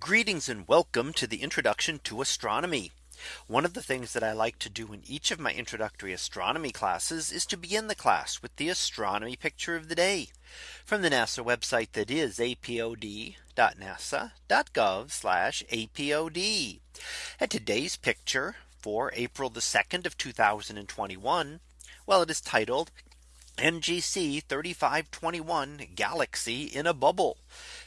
Greetings and welcome to the introduction to astronomy. One of the things that I like to do in each of my introductory astronomy classes is to begin the class with the astronomy picture of the day from the NASA website that is apod.nasa.gov apod. And today's picture for April the 2nd of 2021. Well, it is titled NGC 3521 galaxy in a bubble.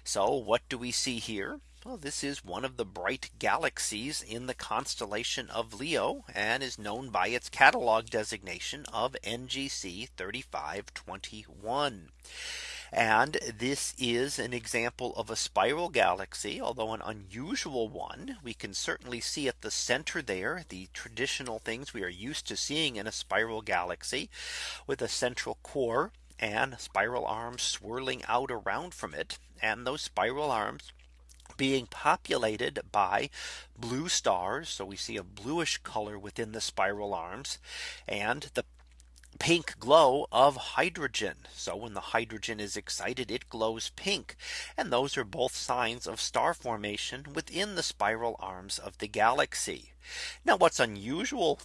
So what do we see here? Well, this is one of the bright galaxies in the constellation of Leo and is known by its catalog designation of NGC 3521. And this is an example of a spiral galaxy, although an unusual one. We can certainly see at the center there the traditional things we are used to seeing in a spiral galaxy with a central core and spiral arms swirling out around from it. And those spiral arms being populated by blue stars. So we see a bluish color within the spiral arms and the pink glow of hydrogen. So when the hydrogen is excited, it glows pink. And those are both signs of star formation within the spiral arms of the galaxy. Now what's unusual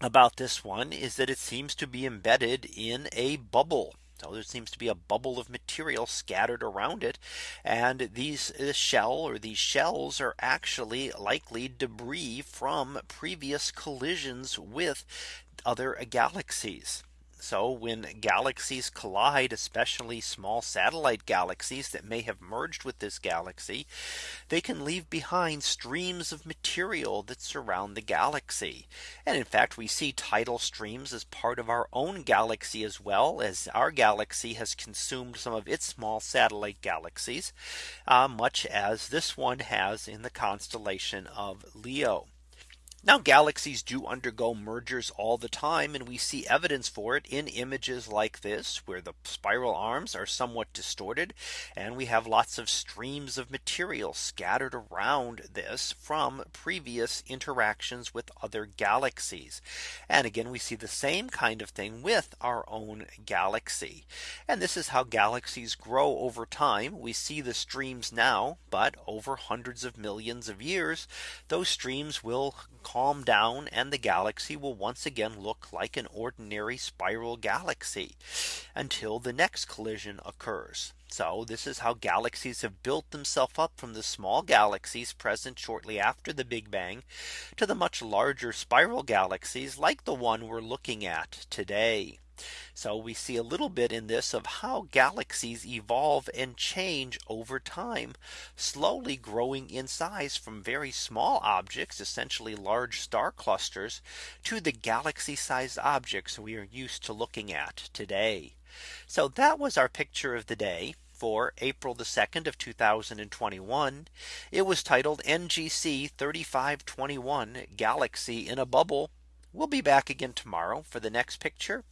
about this one is that it seems to be embedded in a bubble. So there seems to be a bubble of material scattered around it. And these shell or these shells are actually likely debris from previous collisions with other galaxies. So when galaxies collide, especially small satellite galaxies that may have merged with this galaxy, they can leave behind streams of material that surround the galaxy. And in fact, we see tidal streams as part of our own galaxy as well as our galaxy has consumed some of its small satellite galaxies, uh, much as this one has in the constellation of Leo. Now galaxies do undergo mergers all the time and we see evidence for it in images like this where the spiral arms are somewhat distorted and we have lots of streams of material scattered around this from previous interactions with other galaxies. And again we see the same kind of thing with our own galaxy. And this is how galaxies grow over time. We see the streams now, but over hundreds of millions of years, those streams will calm down and the galaxy will once again look like an ordinary spiral galaxy until the next collision occurs. So this is how galaxies have built themselves up from the small galaxies present shortly after the Big Bang to the much larger spiral galaxies like the one we're looking at today. So we see a little bit in this of how galaxies evolve and change over time, slowly growing in size from very small objects, essentially large star clusters, to the galaxy sized objects we are used to looking at today. So that was our picture of the day for April the 2nd of 2021. It was titled NGC 3521 Galaxy in a Bubble. We'll be back again tomorrow for the next picture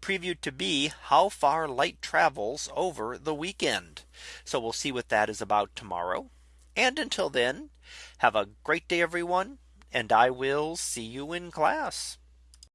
previewed to be how far light travels over the weekend. So we'll see what that is about tomorrow. And until then, have a great day, everyone. And I will see you in class.